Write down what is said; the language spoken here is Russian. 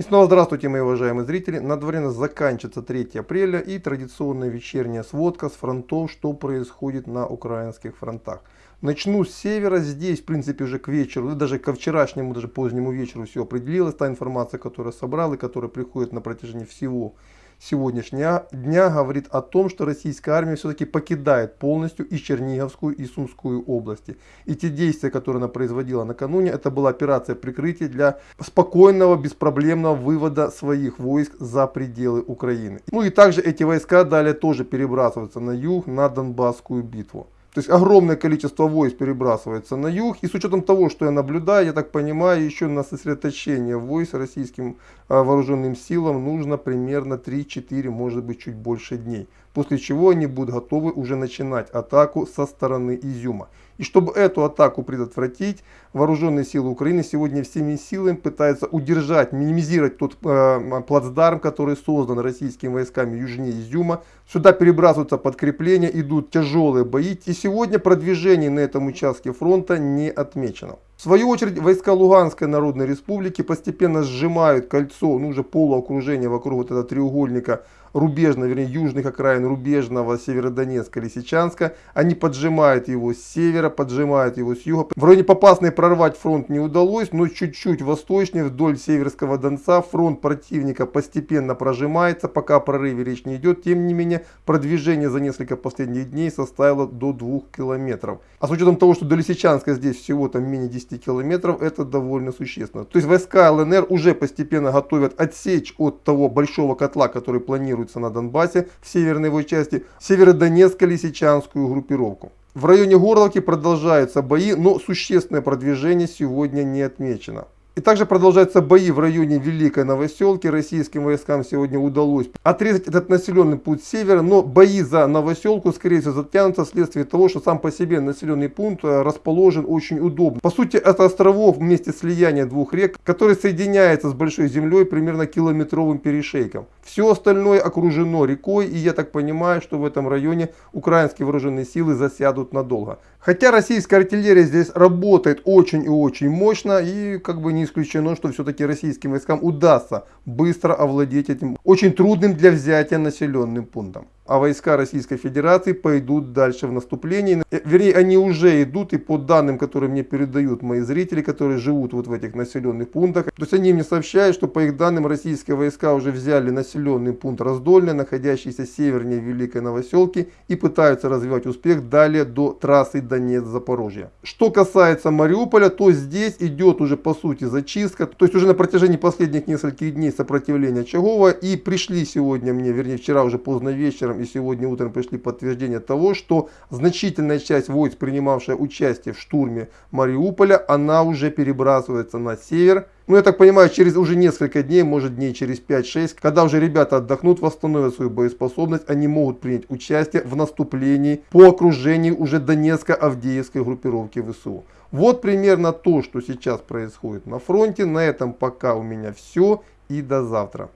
И снова здравствуйте, мои уважаемые зрители. На дворе нас заканчивается 3 апреля и традиционная вечерняя сводка с фронтов, что происходит на украинских фронтах. Начну с севера. Здесь, в принципе, уже к вечеру, даже ко вчерашнему, даже позднему вечеру все определилось. Та информация, которую собрал и которая приходит на протяжении всего сегодняшнего дня говорит о том, что российская армия все-таки покидает полностью и Черниговскую, и Сумскую области. И те действия, которые она производила накануне, это была операция прикрытия для спокойного, беспроблемного вывода своих войск за пределы Украины. Ну и также эти войска далее тоже перебрасываются на юг, на Донбасскую битву. То есть огромное количество войск перебрасывается на юг. И с учетом того, что я наблюдаю, я так понимаю, еще на сосредоточение войск российским а, вооруженным силам нужно примерно 3-4, может быть чуть больше дней. После чего они будут готовы уже начинать атаку со стороны Изюма. И чтобы эту атаку предотвратить, вооруженные силы Украины сегодня всеми силами пытаются удержать, минимизировать тот э, плацдарм, который создан российскими войсками южнее Изюма. Сюда перебрасываются подкрепления, идут тяжелые бои. И сегодня продвижение на этом участке фронта не отмечено. В свою очередь, войска Луганской Народной Республики постепенно сжимают кольцо, ну уже полуокружение вокруг вот этого треугольника рубежного, вернее, южных окраин рубежного Северодонецка, Лисичанска. Они поджимают его с севера, поджимают его с юга. В районе Попасной прорвать фронт не удалось, но чуть-чуть восточнее, вдоль Северского Донца, фронт противника постепенно прожимается, пока о прорыве речь не идет. Тем не менее, продвижение за несколько последних дней составило до 2 километров. А с учетом того, что до Лисичанска здесь всего там менее 10 50 километров, это довольно существенно. То есть войска ЛНР уже постепенно готовят отсечь от того большого котла, который планируется на Донбассе в северной его части, северодонецко-лисичанскую группировку. В районе Горловки продолжаются бои, но существенное продвижение сегодня не отмечено. И также продолжаются бои в районе Великой Новоселки. Российским войскам сегодня удалось отрезать этот населенный путь севера, но бои за Новоселку, скорее всего, затянутся вследствие того, что сам по себе населенный пункт э, расположен очень удобно. По сути, это островов вместе слияния двух рек, который соединяется с Большой землей примерно километровым перешейком. Все остальное окружено рекой, и я так понимаю, что в этом районе украинские вооруженные силы засядут надолго. Хотя российская артиллерия здесь работает очень и очень мощно, и как бы не исключено, что все-таки российским войскам удастся быстро овладеть этим очень трудным для взятия населенным пунктом а войска Российской Федерации пойдут дальше в наступление. Э, вернее, они уже идут, и по данным, которые мне передают мои зрители, которые живут вот в этих населенных пунктах, то есть они мне сообщают, что по их данным российские войска уже взяли населенный пункт Раздольный, находящийся севернее Великой Новоселки, и пытаются развивать успех далее до трассы Донец-Запорожье. Что касается Мариуполя, то здесь идет уже по сути зачистка, то есть уже на протяжении последних нескольких дней сопротивления Чагова, и пришли сегодня мне, вернее вчера уже поздно вечером, и сегодня утром пришли подтверждения того, что значительная часть войск, принимавшая участие в штурме Мариуполя, она уже перебрасывается на север. Ну, я так понимаю, через уже несколько дней, может дней через 5-6, когда уже ребята отдохнут, восстановят свою боеспособность, они могут принять участие в наступлении по окружению уже Донецко-Авдеевской группировки ВСУ. Вот примерно то, что сейчас происходит на фронте. На этом пока у меня все и до завтра.